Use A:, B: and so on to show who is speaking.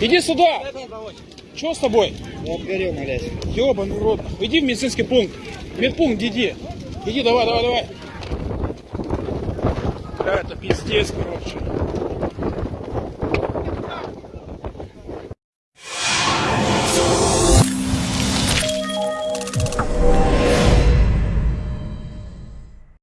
A: Иди сюда! Что с тобой?
B: Я обгорел, блядь.
A: Ёбаный рот. Иди в медицинский пункт. Медпункт иди. Иди, давай, давай, давай. Да, это пиздец, короче.